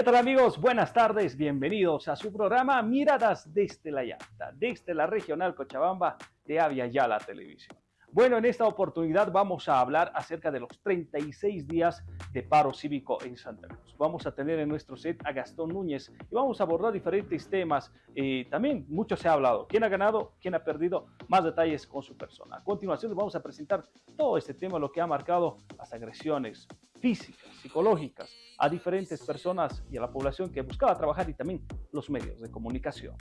¿Qué tal amigos? Buenas tardes, bienvenidos a su programa Miradas desde la Llanta, desde la regional Cochabamba de Avia Yala Televisión. Bueno, en esta oportunidad vamos a hablar acerca de los 36 días de paro cívico en Santa Cruz. Vamos a tener en nuestro set a Gastón Núñez y vamos a abordar diferentes temas. Eh, también mucho se ha hablado. ¿Quién ha ganado? ¿Quién ha perdido? Más detalles con su persona. A continuación vamos a presentar todo este tema, lo que ha marcado las agresiones físicas, psicológicas, a diferentes personas y a la población que buscaba trabajar y también los medios de comunicación.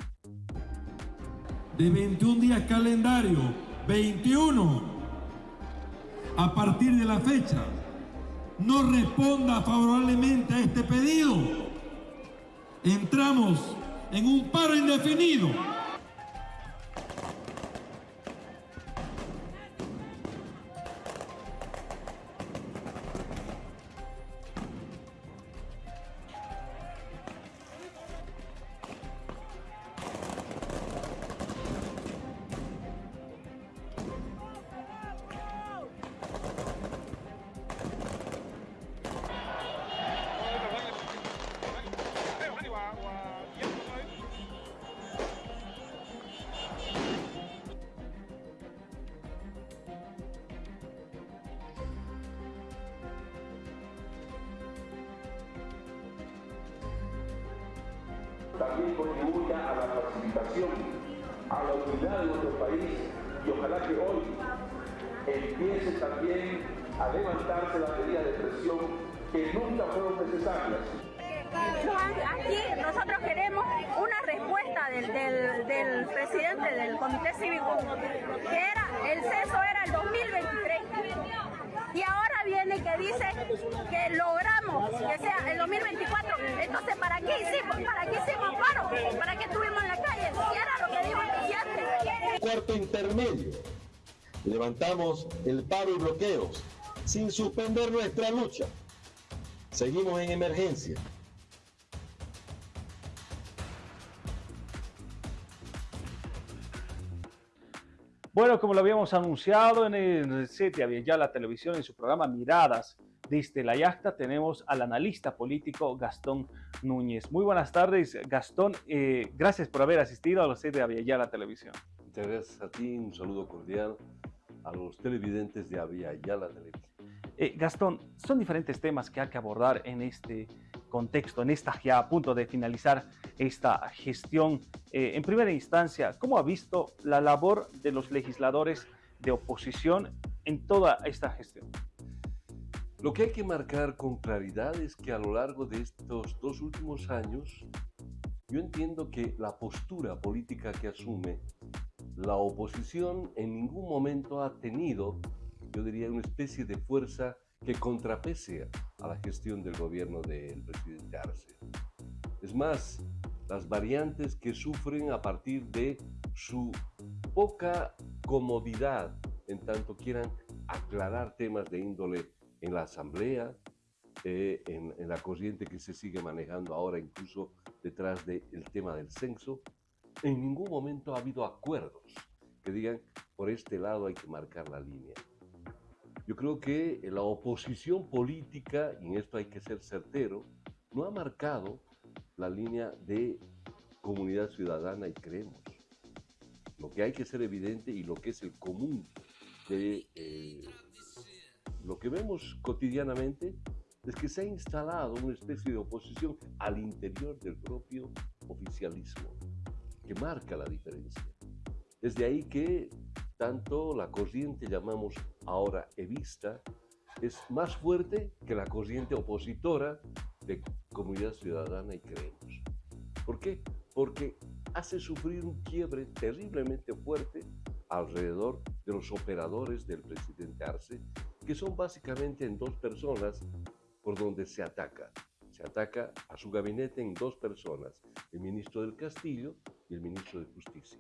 De 21 días calendario, 21, a partir de la fecha, no responda favorablemente a este pedido, entramos en un paro indefinido. También contribuya a la facilitación, a la unidad de nuestro país y ojalá que hoy empiece también a levantarse la medida de presión que nunca fueron necesarias. Aquí nosotros queremos una respuesta del, del, presidente del Comité Cívico, que era, el censo era el 2023. Y ahora viene que dice que logramos que sea el 2024. Entonces, ¿para qué hicimos? ¿Para qué estuvimos en la calle? Y era lo que dijo el presidente. Cuarto intermedio. Levantamos el paro y bloqueos sin suspender nuestra lucha. Seguimos en emergencia. Bueno, como lo habíamos anunciado en el set de ya la televisión en su programa Miradas desde la Yacta, tenemos al analista político Gastón Núñez. Muy buenas tardes, Gastón. Eh, gracias por haber asistido a los set de ya la televisión. Muchas gracias a ti, un saludo cordial a los televidentes de Avia la televisión. Eh, Gastón, son diferentes temas que hay que abordar en este contexto, en esta ya a punto de finalizar esta gestión. Eh, en primera instancia, ¿cómo ha visto la labor de los legisladores de oposición en toda esta gestión? Lo que hay que marcar con claridad es que a lo largo de estos dos últimos años, yo entiendo que la postura política que asume la oposición en ningún momento ha tenido, yo diría, una especie de fuerza que contrapese a la gestión del gobierno del presidente Arce. Es más, las variantes que sufren a partir de su poca comodidad en tanto quieran aclarar temas de índole en la asamblea, eh, en, en, la corriente que se sigue manejando ahora incluso detrás del tema del censo, en ningún momento ha habido acuerdos que digan por este lado hay que marcar la línea. Yo creo que la oposición política, y en esto hay que ser certero, no ha marcado la línea de comunidad ciudadana y creemos. Lo que hay que ser evidente y lo que es el común de eh, lo que vemos cotidianamente es que se ha instalado una especie de oposición al interior del propio oficialismo, que marca la diferencia. Desde ahí que tanto la corriente llamamos ahora evista es más fuerte que la corriente opositora de comunidad ciudadana y creemos. ¿Por qué? Porque hace sufrir un quiebre terriblemente fuerte alrededor de los operadores del presidente Arce, que son básicamente en dos personas por donde se ataca. Se ataca a su gabinete en dos personas, el ministro del Castillo y el ministro de Justicia.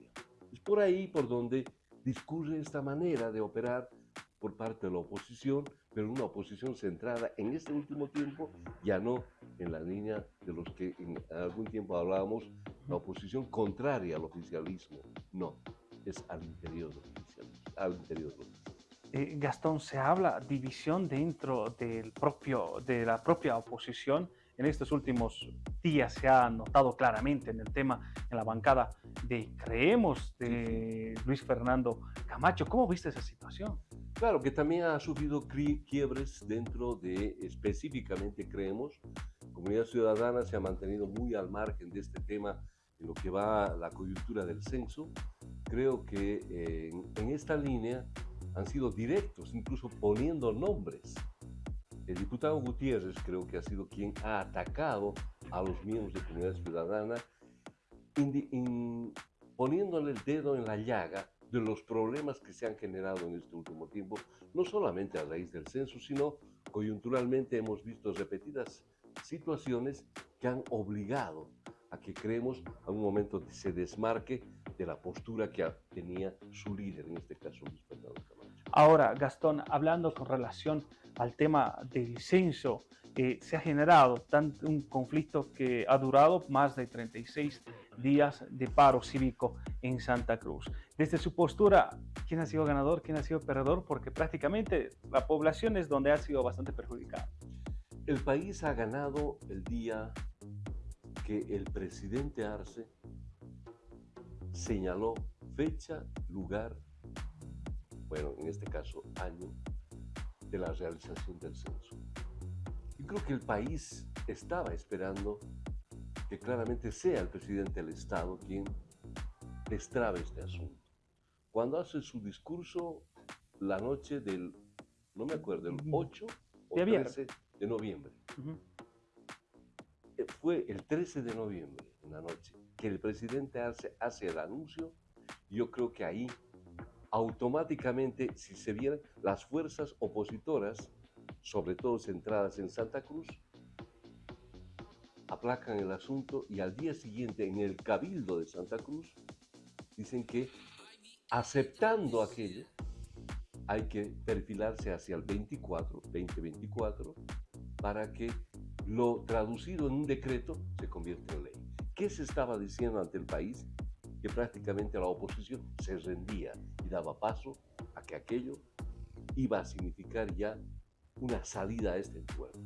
Es por ahí por donde discurre esta manera de operar por parte de la oposición, pero una oposición centrada en este último tiempo, ya no en la línea de los que en algún tiempo hablábamos, la oposición contraria al oficialismo. No, es al interior del oficialismo. Al interior del eh, Gastón, se habla división dentro del propio, de la propia oposición en estos últimos días se ha notado claramente en el tema, en la bancada de Creemos de Luis Fernando Camacho. ¿Cómo viste esa situación? Claro, que también ha sufrido quiebres dentro de específicamente Creemos. Comunidad Ciudadana se ha mantenido muy al margen de este tema en lo que va la coyuntura del censo. Creo que eh, en esta línea han sido directos, incluso poniendo nombres. El diputado Gutiérrez creo que ha sido quien ha atacado a los miembros de Comunidad Ciudadana, poniéndole el dedo en la llaga de los problemas que se han generado en este último tiempo, no solamente a raíz del censo, sino coyunturalmente hemos visto repetidas situaciones que han obligado a que creemos a un momento se desmarque de la postura que tenía su líder, en este caso Luis Fernando Camacho. Ahora, Gastón, hablando con relación al tema del censo, eh, se ha generado tanto un conflicto que ha durado más de 36 días de paro cívico en Santa Cruz. Desde su postura, ¿quién ha sido ganador, quién ha sido perdedor? Porque prácticamente la población es donde ha sido bastante perjudicada. El país ha ganado el día que el presidente Arce señaló fecha, lugar, bueno, en este caso año, de la realización del censo. Y creo que el país estaba esperando que claramente sea el presidente del Estado quien destrabe este asunto. Cuando hace su discurso la noche del, no me acuerdo, el 8 o 13 de noviembre. Eh, fue el 13 de noviembre, en la noche, que el presidente hace, hace el anuncio. Yo creo que ahí automáticamente, si se vieran las fuerzas opositoras, sobre todo centradas en Santa Cruz, aplacan el asunto y al día siguiente en el cabildo de Santa Cruz dicen que aceptando aquello hay que perfilarse hacia el 24, 2024, para que lo traducido en un decreto se convierta en ley. ¿Qué se estaba diciendo ante el país? Que prácticamente la oposición se rendía daba paso a que aquello iba a significar ya una salida a este encuentro.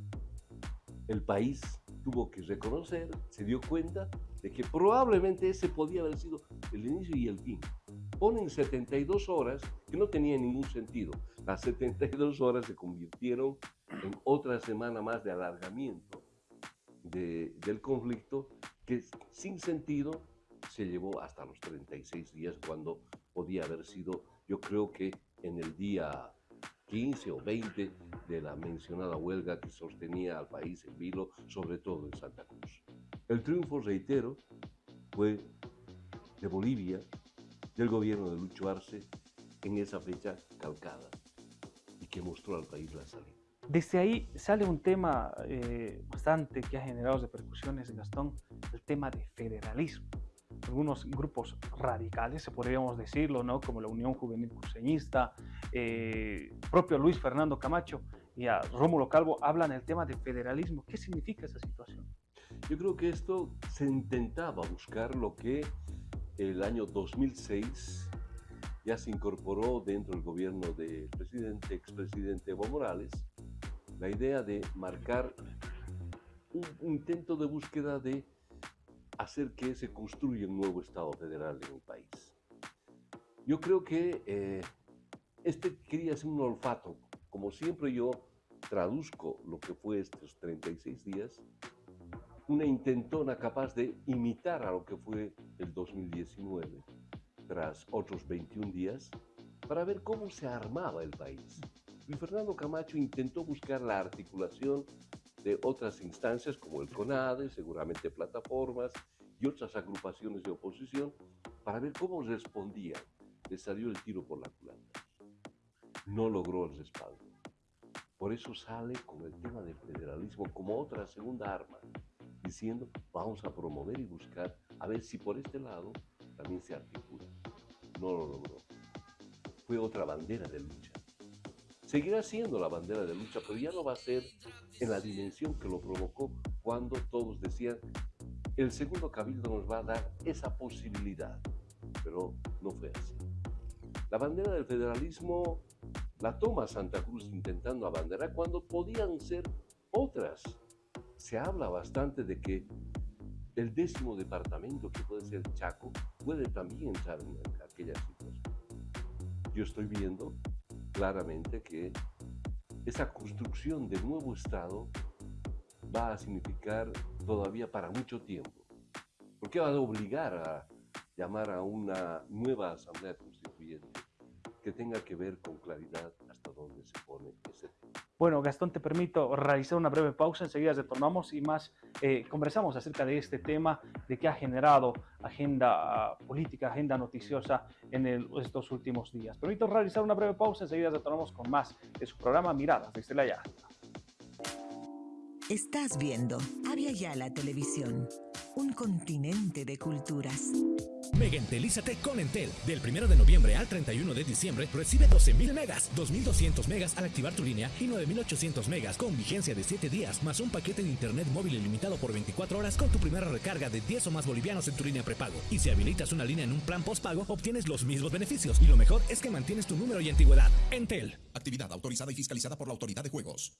El país tuvo que reconocer, se dio cuenta de que probablemente ese podía haber sido el inicio y el fin. Ponen 72 horas que no tenían ningún sentido. Las 72 horas se convirtieron en otra semana más de alargamiento del conflicto que sin sentido se llevó hasta los 36 días cuando podía haber sido, yo creo que en el día 15 o 20 de la mencionada huelga que sostenía al país en vilo, sobre todo en Santa Cruz. El triunfo, reitero, fue de Bolivia, del gobierno de Lucho Arce, en esa fecha calcada y que mostró al país la salida. Desde ahí sale un tema eh, bastante que ha generado repercusiones, Gastón, el tema de federalismo. Algunos grupos radicales, podríamos decirlo, ¿no? como la Unión Juvenil Cruceñista, eh, propio Luis Fernando Camacho y a Rómulo Calvo hablan del tema de federalismo. ¿Qué significa esa situación? Yo creo que esto se intentaba buscar lo que el año 2006 ya se incorporó dentro del gobierno del presidente, expresidente Evo Morales, la idea de marcar un intento de búsqueda de hacer que se construya un nuevo Estado federal en el país. Yo creo que eh, este quería ser un olfato. Como siempre yo traduzco lo que fue estos 36 días, una intentona capaz de imitar a lo que fue el 2019 tras otros 21 días para ver cómo se armaba el país. Y Fernando Camacho intentó buscar la articulación de otras instancias como el CONADE, seguramente plataformas y otras agrupaciones de oposición para ver cómo respondía. Le salió el tiro por la culata. No logró el respaldo. Por eso sale con el tema del federalismo como otra segunda arma, diciendo vamos a promover y buscar a ver si por este lado también se articula. No lo logró. Fue otra bandera de lucha. Seguirá siendo la bandera de lucha, pero ya no va a ser en la dimensión que lo provocó cuando todos decían, el segundo cabildo nos va a dar esa posibilidad. Pero no fue así. La bandera del federalismo la toma Santa Cruz intentando abanderar cuando podían ser otras. Se habla bastante de que el décimo departamento, que puede ser Chaco, puede también entrar en aquella situación. Yo estoy viendo claramente que esa construcción del nuevo Estado va a significar todavía para mucho tiempo, porque va a obligar a llamar a una nueva asamblea constituyente que tenga que ver con claridad hasta dónde se pone ese tema. Bueno, Gastón, te permito realizar una breve pausa, enseguida retornamos y más eh, conversamos acerca de este tema, de que ha generado agenda política, agenda noticiosa en estos últimos días. Permito realizar una breve pausa, enseguida retornamos con más de su programa Miradas desde la. Estás viendo Avia la Televisión, un continente de culturas. Mega Entelízate con Entel. Del 1 de noviembre al 31 de diciembre recibe 12.000 megas, 2.200 megas al activar tu línea y 9.800 megas con vigencia de 7 días, más un paquete de internet móvil ilimitado por 24 horas con tu primera recarga de 10 o más bolivianos en tu línea prepago. Y si habilitas una línea en un plan postpago, obtienes los mismos beneficios. Y lo mejor es que mantienes tu número y antigüedad. Entel. Actividad autorizada y fiscalizada por la Autoridad de Juegos.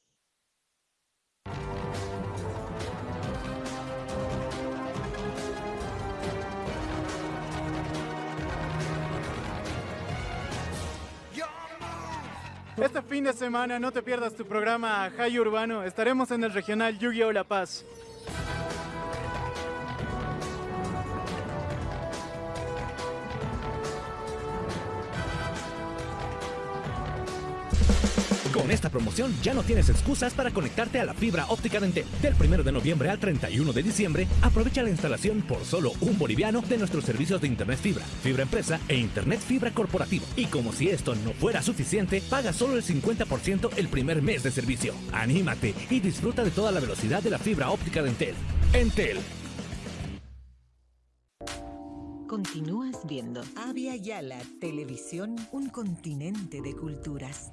Este fin de semana no te pierdas tu programa High Urbano. Estaremos en el regional Yu-Gi-Oh! La Paz. Con esta promoción ya no tienes excusas para conectarte a la fibra óptica de Entel. Del 1 de noviembre al 31 de diciembre, aprovecha la instalación por solo un boliviano de nuestros servicios de Internet Fibra, Fibra Empresa e Internet Fibra Corporativo. Y como si esto no fuera suficiente, paga solo el 50% el primer mes de servicio. Anímate y disfruta de toda la velocidad de la fibra óptica de Entel. Entel. Continúas viendo Avia Yala Televisión, un continente de culturas.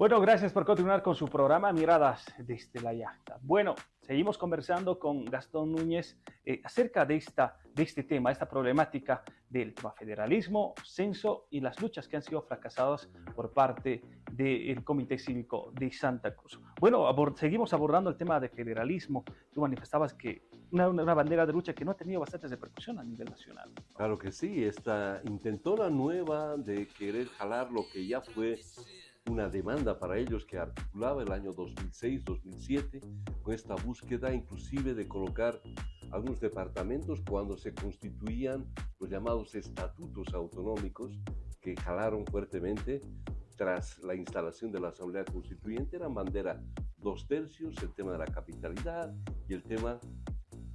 Bueno, gracias por continuar con su programa Miradas desde la Yacta. Bueno, seguimos conversando con Gastón Núñez eh, acerca de, esta, de este tema, esta problemática del federalismo, censo y las luchas que han sido fracasadas por parte del Comité Cívico de Santa Cruz. Bueno, seguimos abordando el tema de federalismo. Tú manifestabas que una, una, bandera de lucha que no ha tenido bastante repercusión a nivel nacional. Claro que sí, esta intentona nueva de querer jalar lo que ya fue una demanda para ellos que articulaba el año 2006-2007 con esta búsqueda inclusive de colocar algunos departamentos cuando se constituían los llamados estatutos autonómicos que jalaron fuertemente tras la instalación de la Asamblea Constituyente, eran bandera dos tercios, el tema de la capitalidad y el tema,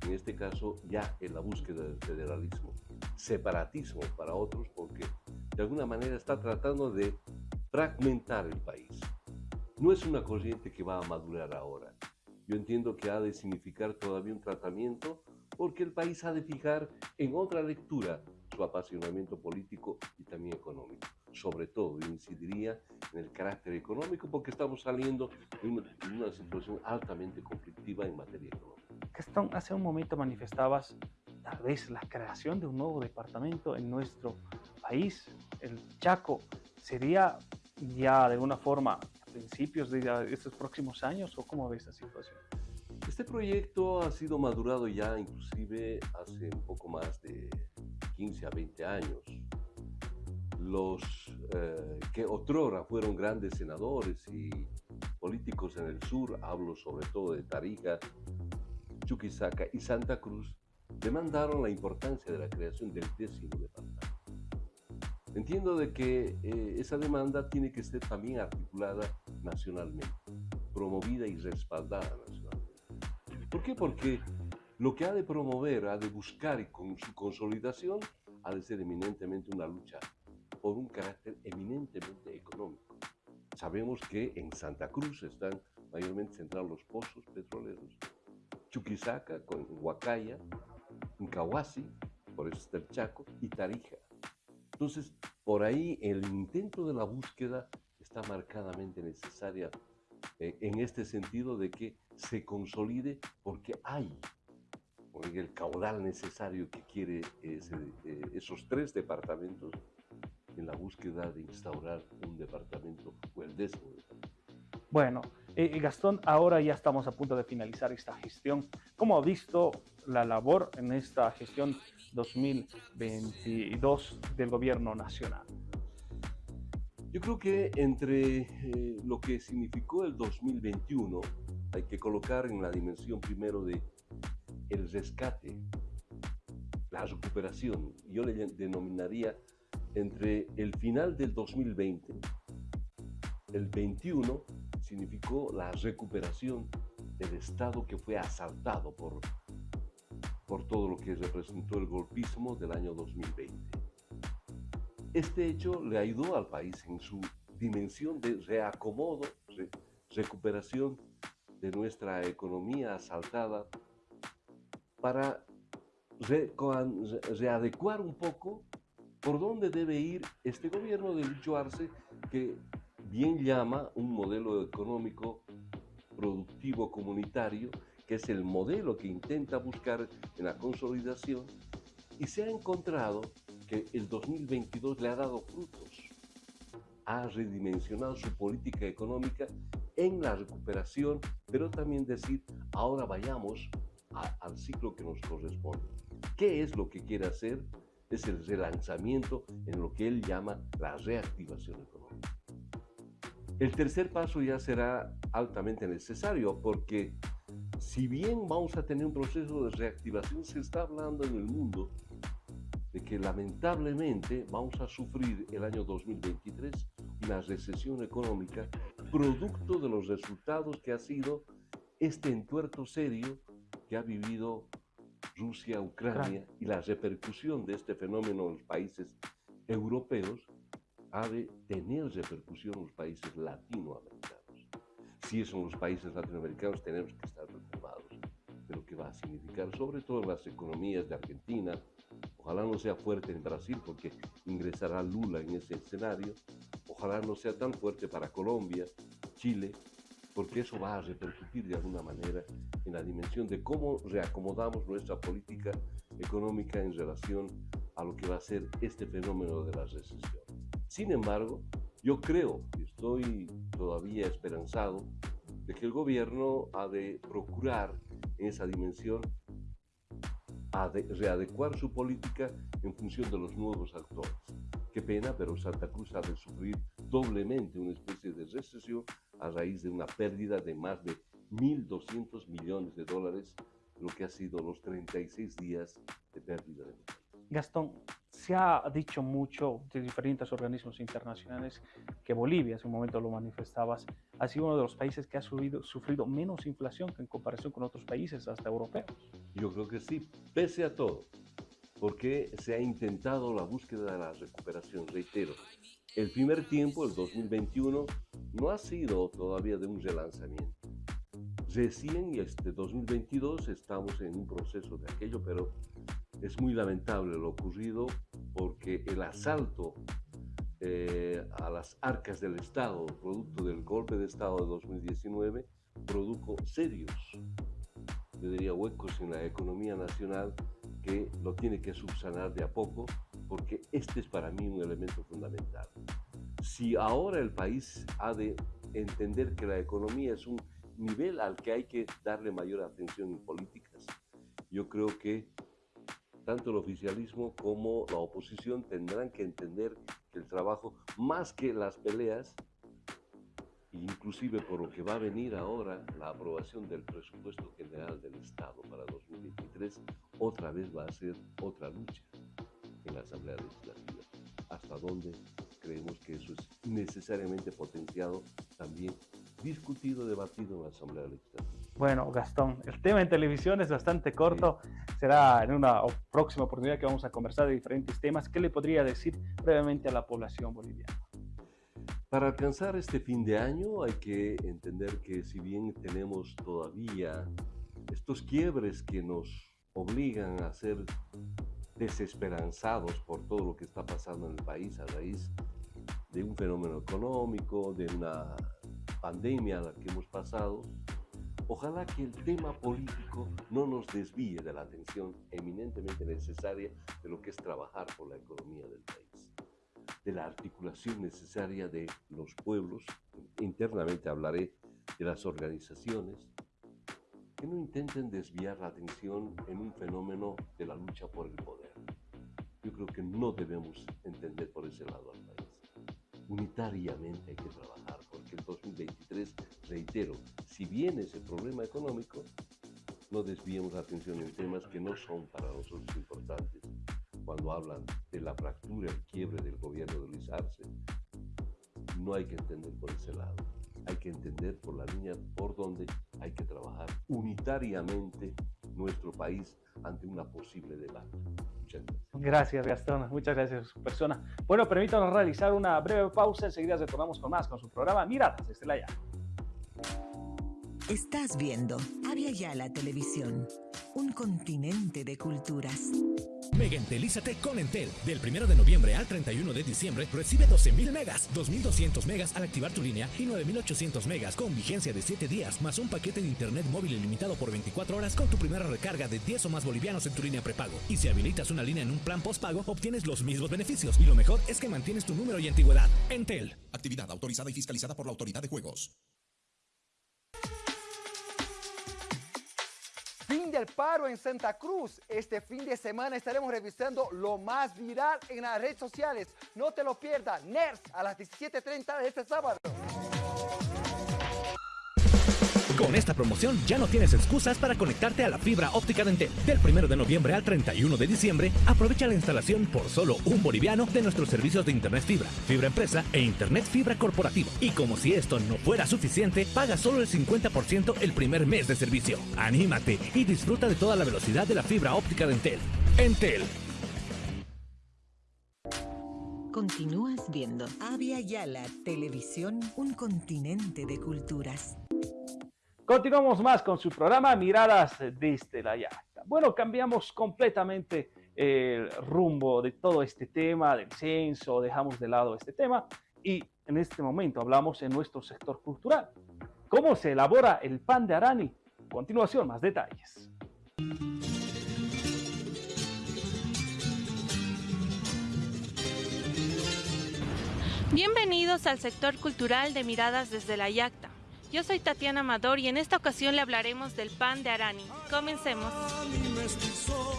en este caso, ya en la búsqueda del federalismo. Separatismo para otros porque de alguna manera está tratando de fragmentar el país. No es una corriente que va a madurar ahora. Yo entiendo que ha de significar todavía un tratamiento porque el país ha de fijar en otra lectura su apasionamiento político y también económico. Sobre todo, yo incidiría en el carácter económico porque estamos saliendo de una, de una situación altamente conflictiva en materia económica. Gastón, hace un momento manifestabas tal vez la creación de un nuevo departamento en nuestro país, el Chaco, sería ya de alguna forma a principios de estos próximos años o cómo ves esa situación? Este proyecto ha sido madurado ya inclusive hace un poco más de 15 a 20 años. Los eh, que otrora fueron grandes senadores y políticos en el sur, hablo sobre todo de Tarija, Chuquisaca y Santa Cruz, demandaron la importancia de la creación del décimo. Entiendo de que eh, esa demanda tiene que ser también articulada nacionalmente, promovida y respaldada nacionalmente. ¿Por qué? Porque lo que ha de promover, ha de buscar y con su consolidación, ha de ser eminentemente una lucha por un carácter eminentemente económico. Sabemos que en Santa Cruz están mayormente centrados los pozos petroleros, Chuquisaca, con Huacaya, Incahuasi, por eso está el Chaco, y Tarija. Entonces, por ahí el intento de la búsqueda está marcadamente necesaria eh, en este sentido de que se consolide porque hay el caudal necesario que quiere eh, esos tres departamentos en la búsqueda de instaurar un departamento o el décimo departamento. Bueno, eh, Gastón, ahora ya estamos a punto de finalizar esta gestión. ¿Cómo ha visto la labor en esta gestión 2022 del gobierno nacional? Yo creo que entre eh, lo que significó el 2021, hay que colocar en la dimensión primero de el rescate, la recuperación. Yo le denominaría entre el final del 2020, el 21 significó la recuperación del Estado que fue asaltado por, por todo lo que representó el golpismo del año 2020. Este hecho le ayudó al país en su dimensión de reacomodo, recuperación de nuestra economía asaltada para readecuar un poco por dónde debe ir este gobierno de Lucho Arce, que bien llama un modelo económico productivo comunitario, que es el modelo que intenta buscar en la consolidación, y se ha encontrado que el 2022 le ha dado frutos, ha redimensionado su política económica en la recuperación, pero también decir, ahora vayamos al ciclo que nos corresponde. ¿Qué es lo que quiere hacer? Es el relanzamiento en lo que él llama la reactivación económica. El tercer paso ya será altamente necesario porque si bien vamos a tener un proceso de reactivación, se está hablando en el mundo de que lamentablemente vamos a sufrir el año 2023 una recesión económica producto de los resultados que ha sido este entuerto serio que ha vivido Rusia, Ucrania y la repercusión de este fenómeno en los países europeos ha de tener repercusión en los países latinoamericanos. Si son los países latinoamericanos tenemos que estar que va a significar, sobre todo en las economías de Argentina, Ojalá no sea fuerte en Brasil porque ingresará Lula en ese escenario. Ojalá no sea tan fuerte para Colombia, Chile, porque eso va a repercutir de alguna manera en la dimensión de cómo reacomodamos nuestra política económica en relación a lo que va a ser este fenómeno de la recesión. Sin embargo, yo creo y estoy todavía esperanzado de que el gobierno ha de procurar en esa dimensión readecuar su política en función de los nuevos actores. Qué pena, pero Santa Cruz ha de sufrir doblemente una especie de recesión a raíz de una pérdida de más de 1.200 millones de dólares, lo que ha sido los 36 días de pérdida de Gastón, se ha dicho mucho de diferentes organismos internacionales que Bolivia, hace un momento lo manifestabas, ha sido uno de los países que ha subido, sufrido menos inflación que en comparación con otros países, hasta europeos. Yo creo que sí, pese a todo, porque se ha intentado la búsqueda de la recuperación. Reitero, el primer tiempo, el 2021, no ha sido todavía de un relanzamiento. Recién, este 2022, estamos en un proceso de aquello, pero es muy lamentable lo ocurrido porque el asalto eh, a las arcas del Estado, producto del golpe de Estado de 2019, produjo serios, yo diría huecos en la economía nacional que lo tiene que subsanar de a poco, porque este es para mí un elemento fundamental. Si ahora el país ha de entender que la economía es un nivel al que hay que darle mayor atención en políticas, yo creo que tanto el oficialismo como la oposición tendrán que entender el trabajo, más que las peleas, inclusive por lo que va a venir ahora, la aprobación del presupuesto general del Estado para 2023, otra vez va a ser otra lucha en la Asamblea Legislativa. ¿Hasta dónde creemos que eso es necesariamente potenciado, también discutido, debatido en la Asamblea Legislativa? Bueno, Gastón, el tema en televisión es bastante corto. Será en una próxima oportunidad que vamos a conversar de diferentes temas. ¿Qué le podría decir brevemente a la población boliviana? Para alcanzar este fin de año hay que entender que si bien tenemos todavía estos quiebres que nos obligan a ser desesperanzados por todo lo que está pasando en el país a raíz de un fenómeno económico, de una pandemia a la que hemos pasado, Ojalá que el tema político no nos desvíe de la atención eminentemente necesaria de lo que es trabajar por la economía del país, de la articulación necesaria de los pueblos, internamente hablaré de las organizaciones, que no intenten desviar la atención en un fenómeno de la lucha por el poder. Yo creo que no debemos entender por ese lado al país. Unitariamente hay que trabajar, porque el 2023, reitero, si viene ese problema económico, no desviemos la atención en temas que no son para nosotros importantes. Cuando hablan de la fractura, el quiebre del gobierno de Luis Arce, no hay que entender por ese lado. Hay que entender por la línea por donde hay que trabajar unitariamente nuestro país ante una posible debate. Muchas gracias. Gracias, Gastón. Muchas gracias su persona. Bueno, permítanos realizar una breve pausa. Enseguida retornamos con más con su programa Miradas desde la. Estás viendo Avia Yala Televisión, un continente de culturas. Mega Entelízate con Entel. Del 1 de noviembre al 31 de diciembre recibe 12.000 megas, 2.200 megas al activar tu línea y 9.800 megas con vigencia de 7 días, más un paquete de internet móvil ilimitado por 24 horas con tu primera recarga de 10 o más bolivianos en tu línea prepago. Y si habilitas una línea en un plan postpago, obtienes los mismos beneficios. Y lo mejor es que mantienes tu número y antigüedad. Entel. Actividad autorizada y fiscalizada por la Autoridad de Juegos. Fin del paro en Santa Cruz. Este fin de semana estaremos revisando lo más viral en las redes sociales. No te lo pierdas. NERS a las 17.30 de este sábado. Con esta promoción ya no tienes excusas para conectarte a la fibra óptica de Entel. Del 1 de noviembre al 31 de diciembre, aprovecha la instalación por solo un boliviano de nuestros servicios de Internet Fibra, Fibra Empresa e Internet Fibra Corporativo. Y como si esto no fuera suficiente, paga solo el 50% el primer mes de servicio. Anímate y disfruta de toda la velocidad de la fibra óptica de Entel. Entel. Continúas viendo Avia Yala Televisión, un continente de culturas. Continuamos más con su programa Miradas desde la Yacta. Bueno, cambiamos completamente el rumbo de todo este tema del censo, dejamos de lado este tema y en este momento hablamos en nuestro sector cultural. ¿Cómo se elabora el pan de Arani? Continuación, más detalles. Bienvenidos al sector cultural de Miradas desde la Yacta. Yo soy Tatiana Amador y en esta ocasión le hablaremos del pan de Arani. Comencemos.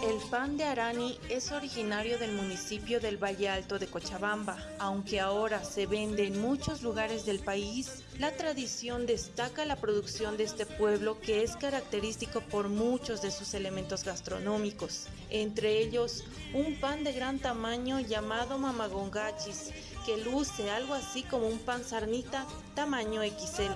El pan de Arani es originario del municipio del Valle Alto de Cochabamba. Aunque ahora se vende en muchos lugares del país, la tradición destaca la producción de este pueblo que es característico por muchos de sus elementos gastronómicos, entre ellos un pan de gran tamaño llamado mamagongachis, que luce algo así como un pan sarnita tamaño XL.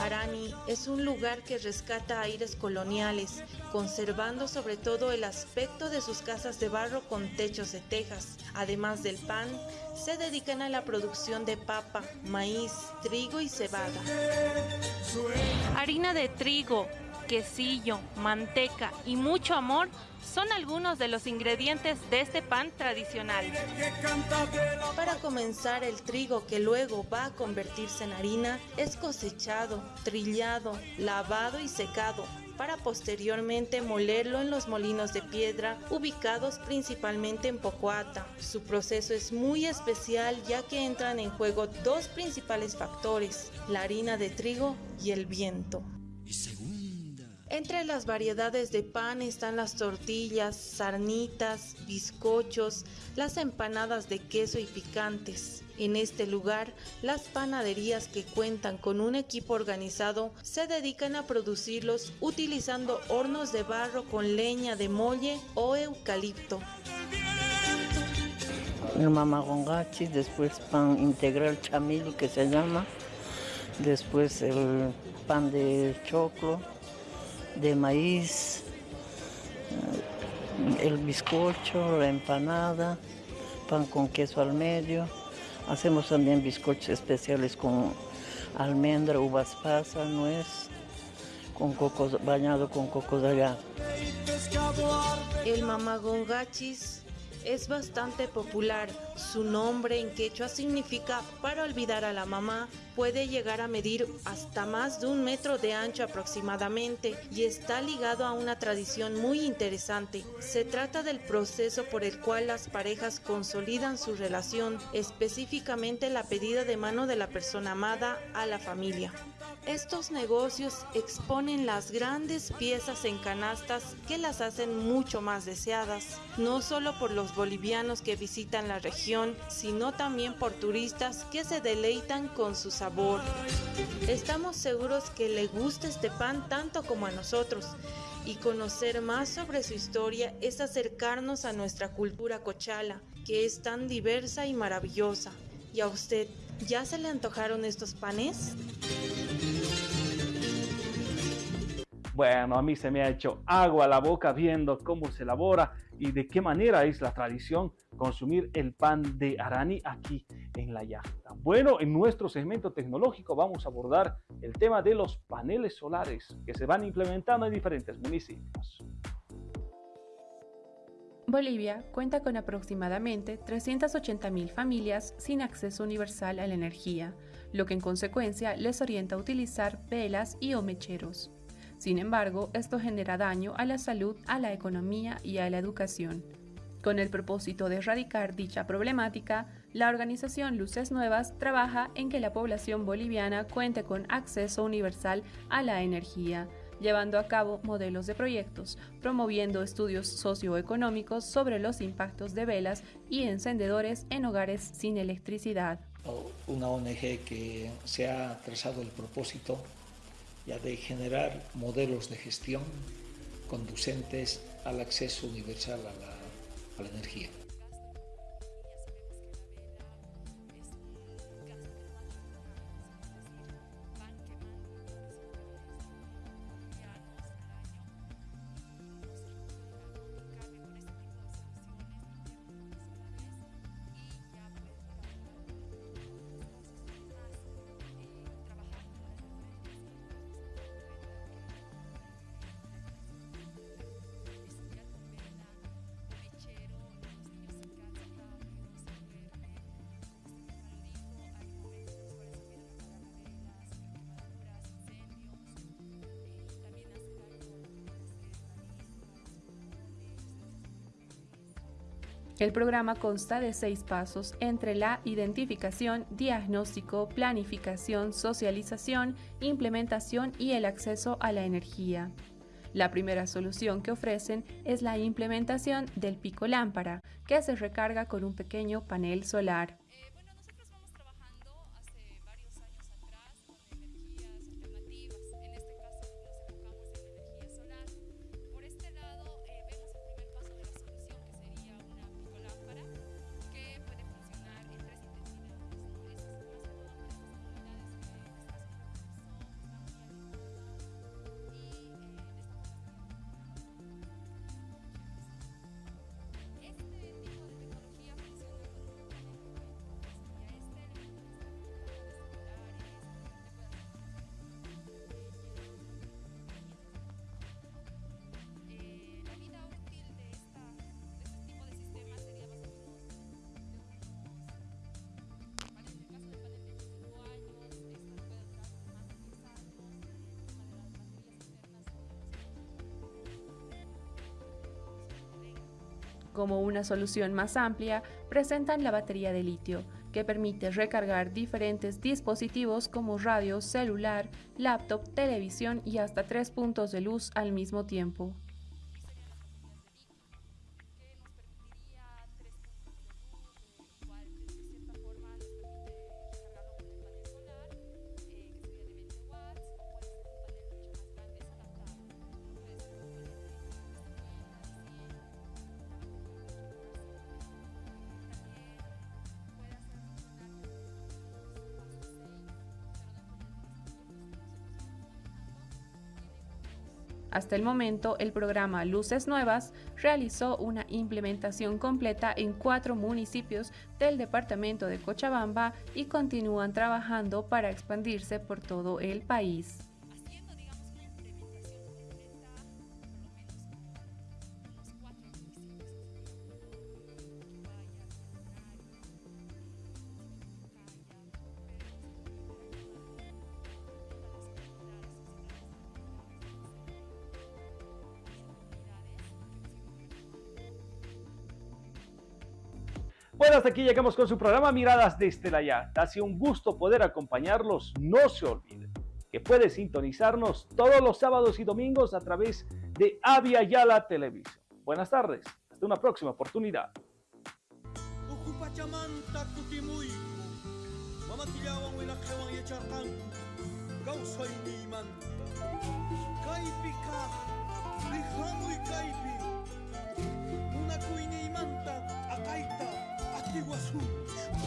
Arani es un lugar que rescata aires coloniales, conservando sobre todo el aspecto de sus casas de barro con techos de tejas. Además del pan, se dedican a la producción de papa, maíz, trigo y cebada. Harina de trigo, quesillo, manteca y mucho amor son algunos de los ingredientes de este pan tradicional. Para comenzar, el trigo que luego va a convertirse en harina es cosechado, trillado, lavado y secado para posteriormente molerlo en los molinos de piedra ubicados principalmente en Pocoata. Su proceso es muy especial ya que entran en juego dos principales factores, la harina de trigo y el viento. Entre las variedades de pan están las tortillas, sarnitas, bizcochos, las empanadas de queso y picantes. En este lugar, las panaderías que cuentan con un equipo organizado se dedican a producirlos utilizando hornos de barro con leña de molle o eucalipto. El mamagongachi, después pan integral chamil que se llama, después el pan de choclo, de maíz, el bizcocho, la empanada, pan con queso al medio. Hacemos también bizcochos especiales con almendra, uvas pasas, nuez, con coco bañado con coco de allá. El mamagongachis es bastante popular. Su nombre en quechua significa para olvidar a la mamá. Puede llegar a medir hasta más de un metro de ancho aproximadamente y está ligado a una tradición muy interesante. Se trata del proceso por el cual las parejas consolidan su relación, específicamente la pedida de mano de la persona amada a la familia. Estos negocios exponen las grandes piezas en canastas que las hacen mucho más deseadas, no solo por los bolivianos que visitan la región, sino también por turistas que se deleitan con su sabor. Estamos seguros que le gusta este pan tanto como a nosotros y conocer más sobre su historia es acercarnos a nuestra cultura cochala, que es tan diversa y maravillosa. ¿Y a usted ya se le antojaron estos panes? Bueno, a mí se me ha hecho agua a la boca viendo cómo se elabora y de qué manera es la tradición consumir el pan de Arani aquí en la yacta. Bueno, en nuestro segmento tecnológico vamos a abordar el tema de los paneles solares que se van implementando en diferentes municipios. Bolivia cuenta con aproximadamente 380.000 familias sin acceso universal a la energía, lo que en consecuencia les orienta a utilizar velas y o. Sin embargo, esto genera daño a la salud, a la economía y a la educación. Con el propósito de erradicar dicha problemática, la organización Luces Nuevas trabaja en que la población boliviana cuente con acceso universal a la energía, llevando a cabo modelos de proyectos, promoviendo estudios socioeconómicos sobre los impactos de velas y encendedores en hogares sin electricidad. Una ONG que se ha trazado el propósito ya de generar modelos de gestión conducentes al acceso universal a la, a la energía. El programa consta de seis pasos entre la identificación, diagnóstico, planificación, socialización, implementación y el acceso a la energía. La primera solución que ofrecen es la implementación del pico lámpara, que se recarga con un pequeño panel solar. Como una solución más amplia, presentan la batería de litio, que permite recargar diferentes dispositivos como radio, celular, laptop, televisión y hasta tres puntos de luz al mismo tiempo. Hasta el momento, el programa Luces Nuevas realizó una implementación completa en cuatro municipios del departamento de Cochabamba y continúan trabajando para expandirse por todo el país. Hasta aquí llegamos con su programa Miradas desde la Yarda. Ha sido un gusto poder acompañarlos. No se olviden que puede sintonizarnos todos los sábados y domingos a través de Avia Yala Televisión. Buenas tardes. Hasta una próxima oportunidad. he was hooked.